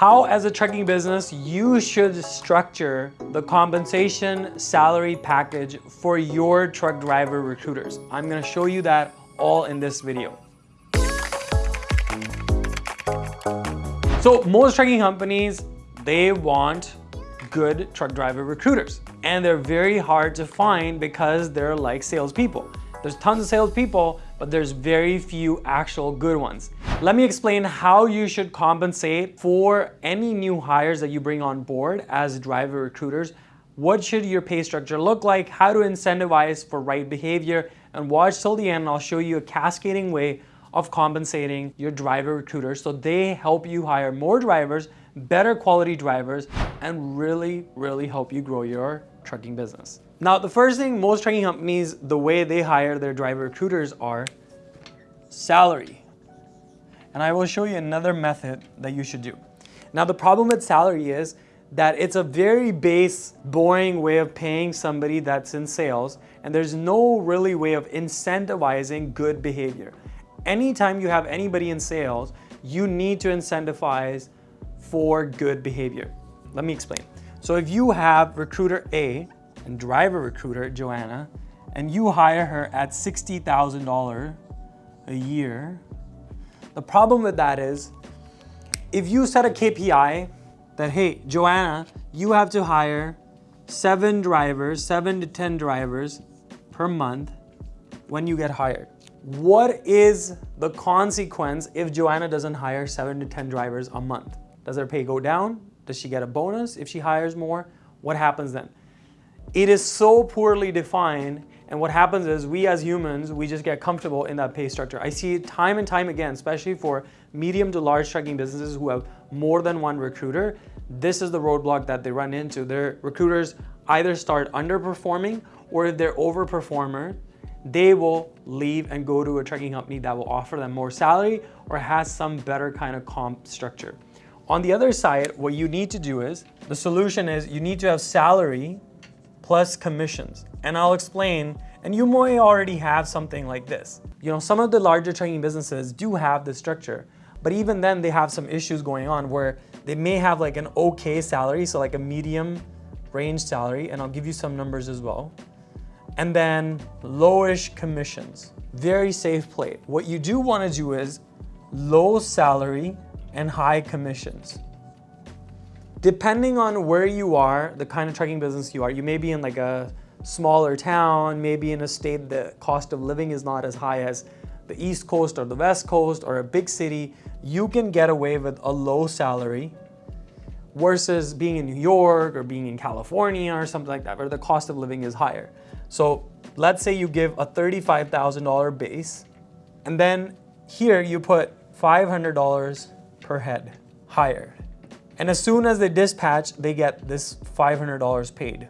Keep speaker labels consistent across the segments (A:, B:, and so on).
A: how as a trucking business you should structure the compensation salary package for your truck driver recruiters. I'm gonna show you that all in this video. So most trucking companies, they want good truck driver recruiters and they're very hard to find because they're like salespeople. There's tons of salespeople, but there's very few actual good ones. Let me explain how you should compensate for any new hires that you bring on board as driver recruiters. What should your pay structure look like? How to incentivize for right behavior? And watch till the end, I'll show you a cascading way of compensating your driver recruiters so they help you hire more drivers, better quality drivers, and really, really help you grow your trucking business. Now, the first thing most trucking companies, the way they hire their driver recruiters are salary. And I will show you another method that you should do. Now, the problem with salary is that it's a very base, boring way of paying somebody that's in sales, and there's no really way of incentivizing good behavior. Anytime you have anybody in sales, you need to incentivize for good behavior. Let me explain. So if you have recruiter A and driver recruiter, Joanna, and you hire her at $60,000 a year, the problem with that is if you set a KPI that, hey, Joanna, you have to hire seven drivers, seven to 10 drivers per month when you get hired. What is the consequence if Joanna doesn't hire seven to 10 drivers a month? Does her pay go down? Does she get a bonus if she hires more? What happens then? It is so poorly defined and what happens is we as humans, we just get comfortable in that pay structure. I see it time and time again, especially for medium to large trucking businesses who have more than one recruiter. This is the roadblock that they run into. Their recruiters either start underperforming or if they're overperformer, they will leave and go to a trucking company that will offer them more salary or has some better kind of comp structure. On the other side, what you need to do is, the solution is you need to have salary plus commissions. And I'll explain, and you may already have something like this. You know, some of the larger trucking businesses do have this structure, but even then they have some issues going on where they may have like an okay salary, so like a medium range salary, and I'll give you some numbers as well. And then lowish commissions, very safe play. What you do wanna do is low salary and high commissions. Depending on where you are, the kind of trucking business you are, you may be in like a smaller town, maybe in a state the cost of living is not as high as the East Coast or the West Coast or a big city, you can get away with a low salary versus being in New York or being in California or something like that, where the cost of living is higher. So let's say you give a $35,000 base, and then here you put $500 per head hired. And as soon as they dispatch, they get this $500 paid.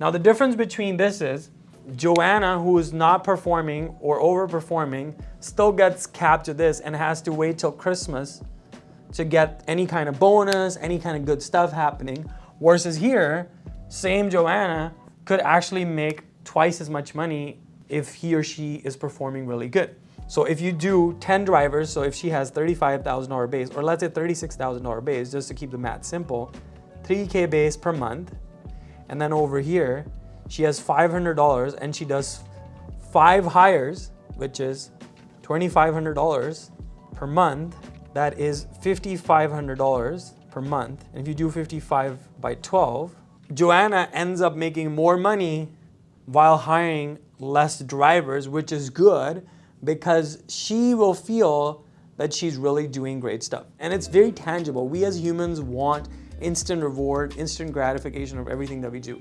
A: Now the difference between this is Joanna, who is not performing or overperforming, still gets capped to this and has to wait till Christmas to get any kind of bonus, any kind of good stuff happening. Versus here, same Joanna could actually make twice as much money if he or she is performing really good. So if you do 10 drivers, so if she has $35,000 base, or let's say $36,000 base, just to keep the math simple, 3K base per month, and then over here, she has $500 and she does five hires, which is $2,500 per month. That is $5,500 per month. And if you do 55 by 12, Joanna ends up making more money while hiring less drivers, which is good because she will feel that she's really doing great stuff. And it's very tangible. We as humans want instant reward, instant gratification of everything that we do.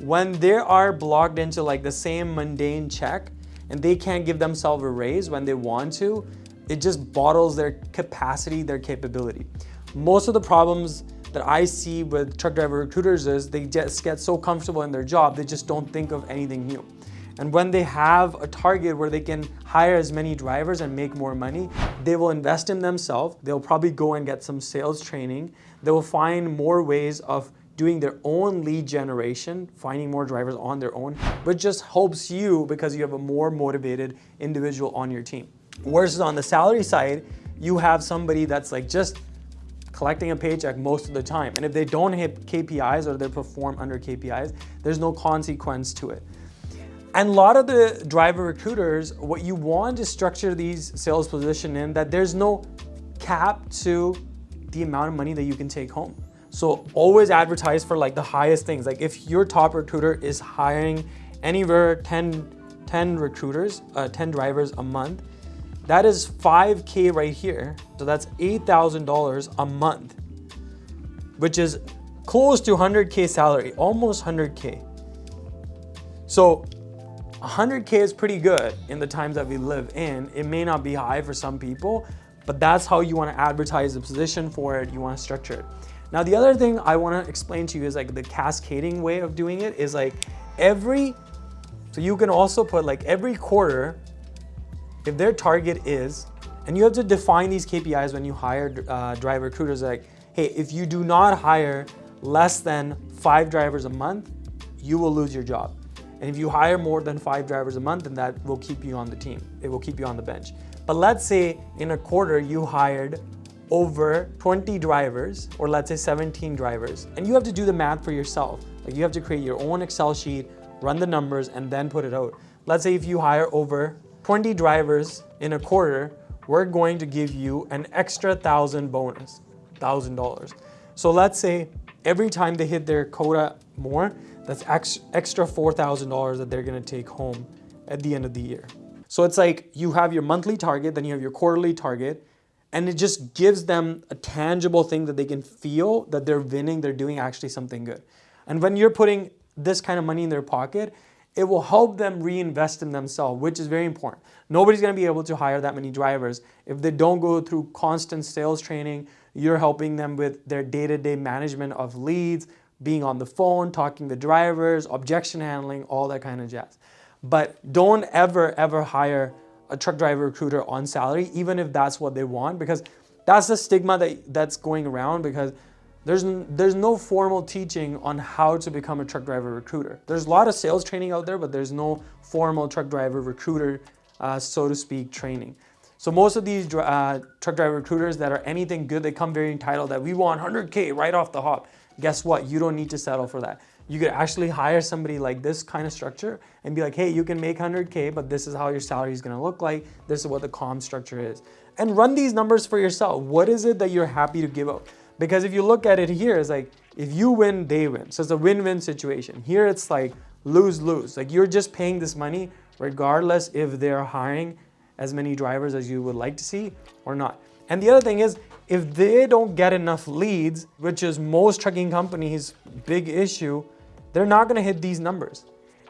A: When they are blocked into like the same mundane check and they can't give themselves a raise when they want to, it just bottles their capacity, their capability. Most of the problems that I see with truck driver recruiters is they just get so comfortable in their job, they just don't think of anything new. And when they have a target where they can hire as many drivers and make more money, they will invest in themselves. They'll probably go and get some sales training. They will find more ways of doing their own lead generation, finding more drivers on their own, but just helps you because you have a more motivated individual on your team. Versus on the salary side, you have somebody that's like just collecting a paycheck most of the time. And if they don't hit KPIs or they perform under KPIs, there's no consequence to it. And a lot of the driver recruiters, what you want to structure these sales position in that there's no cap to the amount of money that you can take home. So always advertise for like the highest things. Like if your top recruiter is hiring anywhere 10, 10 recruiters, uh, 10 drivers a month, that is 5K right here. So that's $8,000 a month, which is close to 100K salary, almost 100K. So 100K is pretty good in the times that we live in. It may not be high for some people, but that's how you wanna advertise the position for it. You wanna structure it. Now, the other thing I wanna explain to you is like the cascading way of doing it is like every, so you can also put like every quarter, if their target is, and you have to define these KPIs when you hire uh, driver recruiters like, hey, if you do not hire less than five drivers a month, you will lose your job. And if you hire more than five drivers a month, then that will keep you on the team. It will keep you on the bench. But let's say in a quarter you hired over 20 drivers, or let's say 17 drivers, and you have to do the math for yourself. Like you have to create your own Excel sheet, run the numbers, and then put it out. Let's say if you hire over 20 drivers in a quarter, we're going to give you an extra thousand bonus, thousand dollars. So let's say every time they hit their quota more, that's extra $4,000 that they're gonna take home at the end of the year. So it's like you have your monthly target, then you have your quarterly target, and it just gives them a tangible thing that they can feel that they're winning, they're doing actually something good. And when you're putting this kind of money in their pocket, it will help them reinvest in themselves, which is very important. Nobody's gonna be able to hire that many drivers if they don't go through constant sales training. You're helping them with their day-to-day -day management of leads, being on the phone, talking to drivers, objection handling, all that kind of jazz. But don't ever, ever hire a truck driver recruiter on salary, even if that's what they want, because that's the stigma that, that's going around because there's, there's no formal teaching on how to become a truck driver recruiter. There's a lot of sales training out there, but there's no formal truck driver recruiter, uh, so to speak, training. So most of these uh, truck driver recruiters that are anything good, they come very entitled that we want 100K right off the hop guess what? You don't need to settle for that. You could actually hire somebody like this kind of structure and be like, hey, you can make 100K, but this is how your salary is gonna look like. This is what the comp structure is. And run these numbers for yourself. What is it that you're happy to give up? Because if you look at it here, it's like, if you win, they win. So it's a win-win situation. Here it's like lose-lose. Like you're just paying this money regardless if they're hiring as many drivers as you would like to see or not. And the other thing is, if they don't get enough leads, which is most trucking companies' big issue, they're not gonna hit these numbers.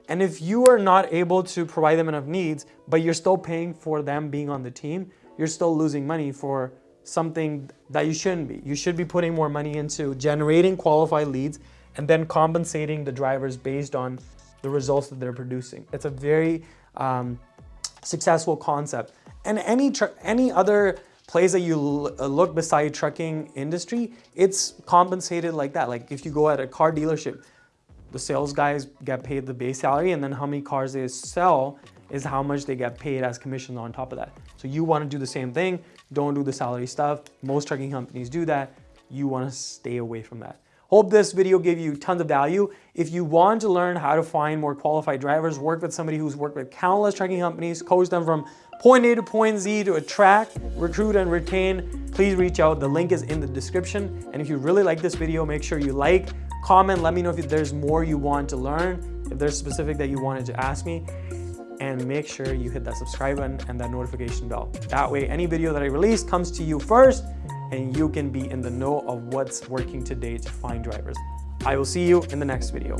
A: And if you are not able to provide them enough needs, but you're still paying for them being on the team, you're still losing money for something that you shouldn't be. You should be putting more money into generating qualified leads and then compensating the drivers based on the results that they're producing. It's a very um, successful concept. And any, any other place that you uh, look beside trucking industry, it's compensated like that. Like if you go at a car dealership, the sales guys get paid the base salary and then how many cars they sell is how much they get paid as commission on top of that. So you wanna do the same thing, don't do the salary stuff. Most trucking companies do that. You wanna stay away from that. Hope this video gave you tons of value. If you want to learn how to find more qualified drivers, work with somebody who's worked with countless trucking companies, coach them from point A to point Z to attract, recruit, and retain, please reach out. The link is in the description. And if you really like this video, make sure you like, comment, let me know if there's more you want to learn, if there's specific that you wanted to ask me, and make sure you hit that subscribe button and that notification bell. That way, any video that I release comes to you first, and you can be in the know of what's working today to find drivers. I will see you in the next video.